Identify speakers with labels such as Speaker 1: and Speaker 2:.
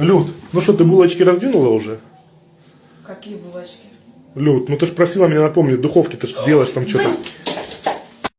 Speaker 1: Люд, ну что, ты булочки раздвинула уже?
Speaker 2: Какие булочки?
Speaker 1: Люд, ну ты же просила меня напомнить, духовки ты ж делаешь там что-то.